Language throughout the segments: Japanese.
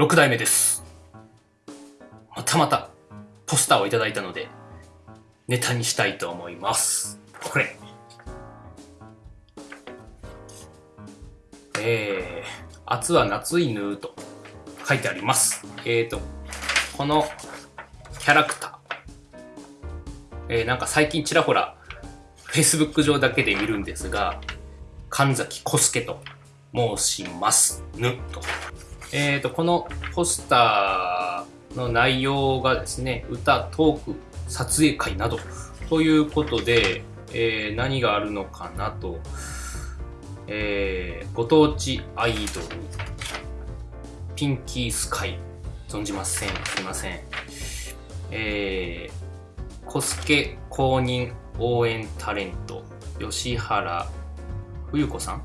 6代目です。またまたポスターをいただいたので、ネタにしたいと思います。これ。えー、夏は夏犬と書いてあります。えーと、このキャラクター。えー、なんか最近ちらほら、Facebook 上だけで見るんですが、神崎小介と申しますぬと。えーと、このポスターの内容がですね、歌、トーク、撮影会などということで、えー何があるのかなと、えーご当地アイドル、ピンキースカイ、存じません。すいません。えー、コスケ公認応援タレント、吉原冬子さん？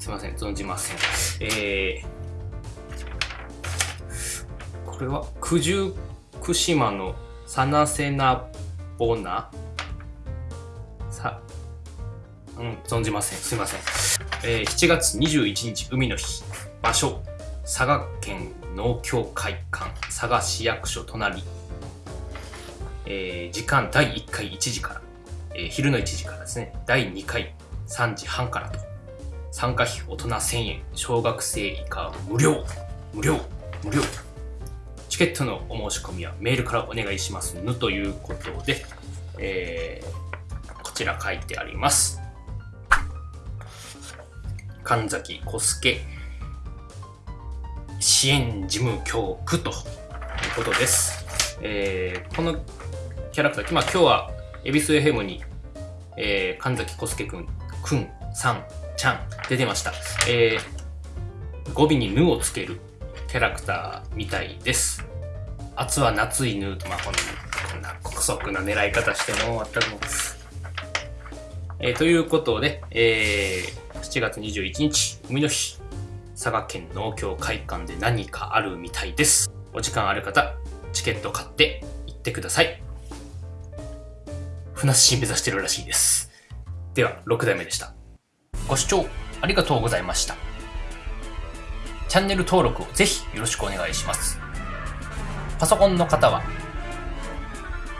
すいません、存じません。えー、これは？九十九島のサナセナボナさ、うん、存じません。すいません。えー、7月21日、海の日。場所、佐賀県農協会館、佐賀市役所隣。えー時間第1回1時から、えー昼の1時からですね、第2回3時半からと。参加費大人1000円、小学生以下無料、無料、無料。チケットのお申し込みはメールからお願いしますぬということで、えーこちら書いてあります。神崎小助支援事務局ということです。えーこのキャラクター、まあ、今日は恵比寿 FM に、えー神崎小助くん、くん、さん、ちゃん出てました。えー語尾にぬをつけるキャラクターみたいです。夏は夏犬と、まあ、こんな、こんな古速な狙い方しても全くもうえーということで、えー7月21日、海の日、佐賀県農協会館で何かあるみたいです。お時間ある方、チケット買って行ってください。ふなっしー目指してるらしいです。では、6代目でした。ご視聴ありがとうございました。チャンネル登録をぜひよろしくお願いします。パソコンの方は、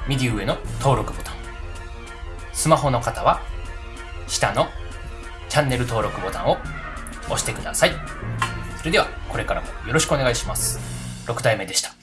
右上の登録ボタン。スマホの方は、下のチャンネル登録ボタンを押してください。それでは、これからもよろしくお願いします。6代目でした。